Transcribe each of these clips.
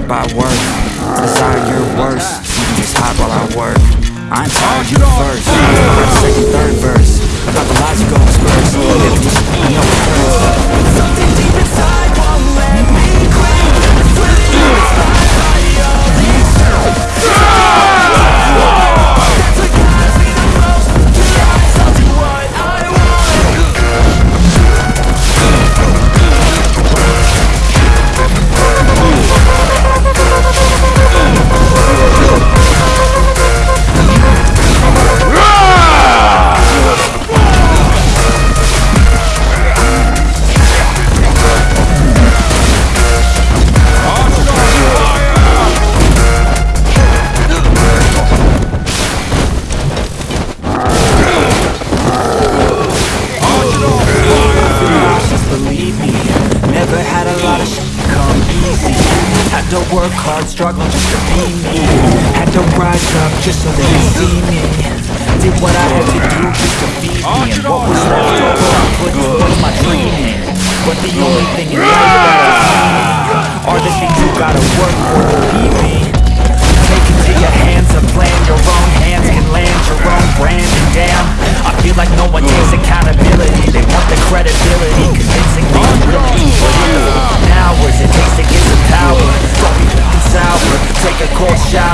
satisfied by work. Desire your worst. You can just hide while I work. I'm tired, you first. Second, third verse. About the lies you go disperse I know it hurts. Something deep inside won't let me quit I swear work hard, struggle just to be me. Had to rise up just so they could see me. Did what I had to do just to be me. And what was left over I put towards my dreaming But the only thing in life that is meaning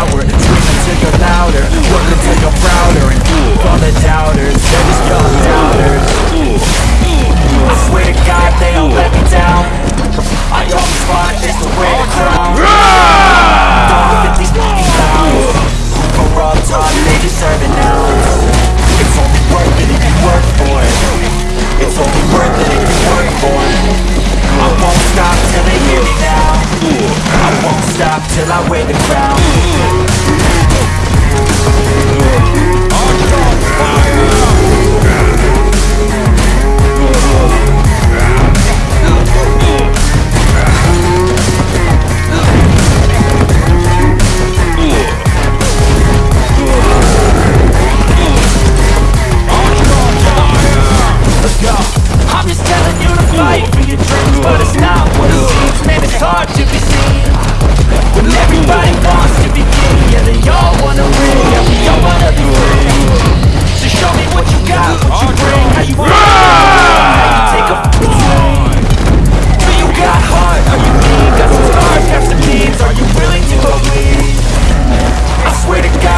shower Scream until you're louder. Work until you're prouder And all the doubters. They're just young doubters. I swear to God they all let me down. I always fought just to wear the crown. Don't look at these f***ing clowns Who up they deserve an ounce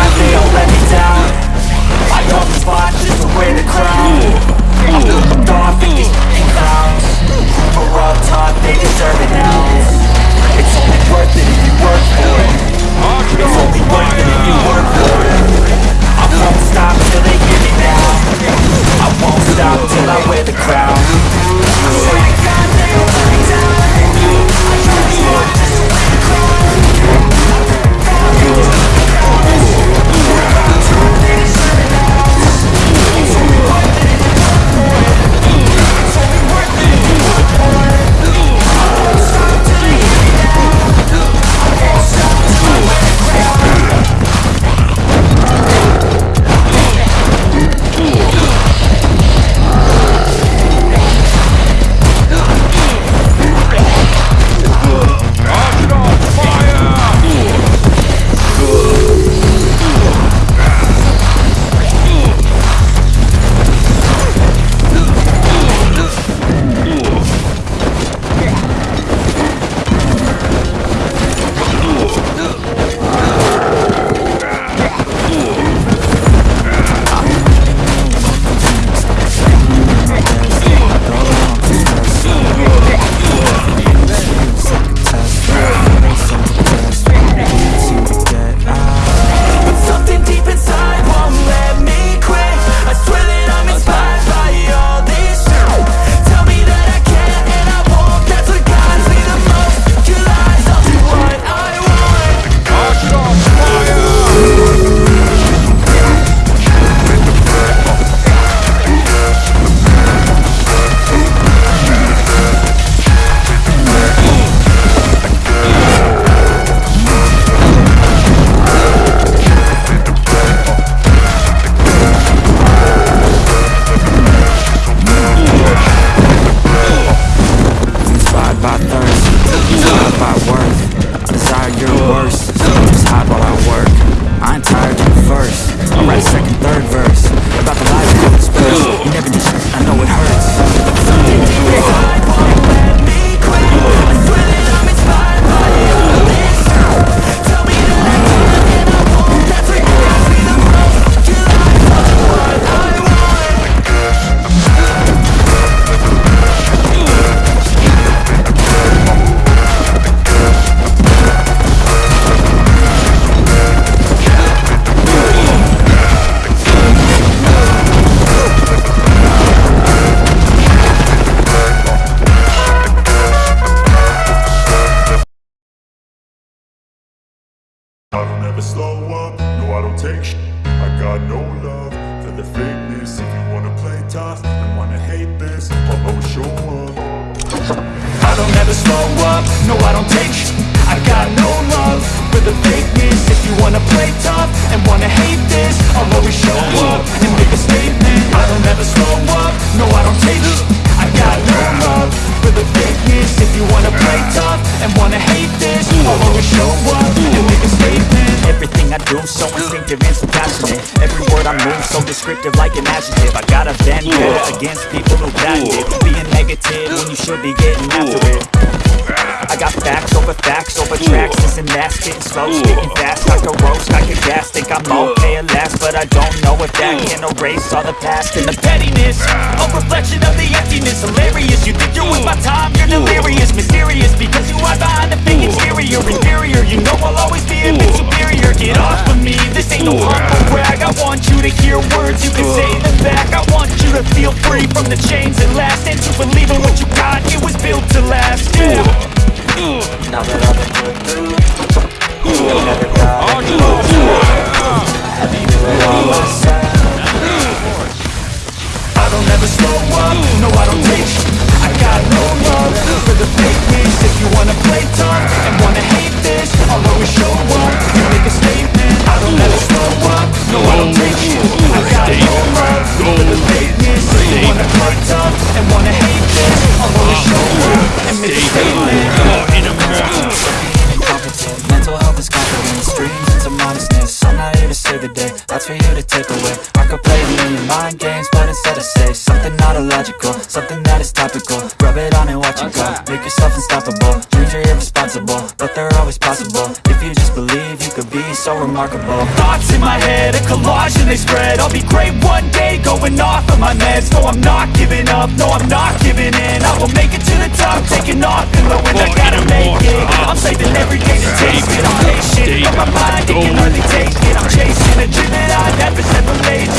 I'll take sh- I got no love for the fakeness. If you wanna play tough and wanna hate this I'll always show up. I don't ever slow up, no I don't take sh- so instinctive and so passionate. Every word I move so descriptive like an adjective. I got a vendetta against people who patent it. Being negative when you should be getting after it I got facts over facts over tracks This and that's getting slow, spitting fast I can roast, I can gas, think I'm okay at last But I don't know if that can erase all the past And the pettiness, a reflection of the emptiness Hilarious, you think you're with my time, you're delirious Mysterious, because you hide behind the fake exterior Inferior, you know I'll always be a bit superior Get off of me, this ain't no humble brag I want you to hear words, you can say them back I want you to feel free from the chains that last And to believe in what you got, it was that's for you to take away. I could play a million mind games, but instead I say Something not illogical, something that is topical. Rub it on and watch it go, make yourself unstoppable. Dreams are irresponsible, but they're always possible. If you just believe, you could be so remarkable. Thoughts in my head, a collage and they spread. I'll be great one day, going off of my meds. No, I'm not giving up, no, I'm not giving in. I will make it to the top, taking off and low And I gotta make it, I'm saving every day to taste it. I'm patient, but my mind, it can hardly take it. I'm chasing a dream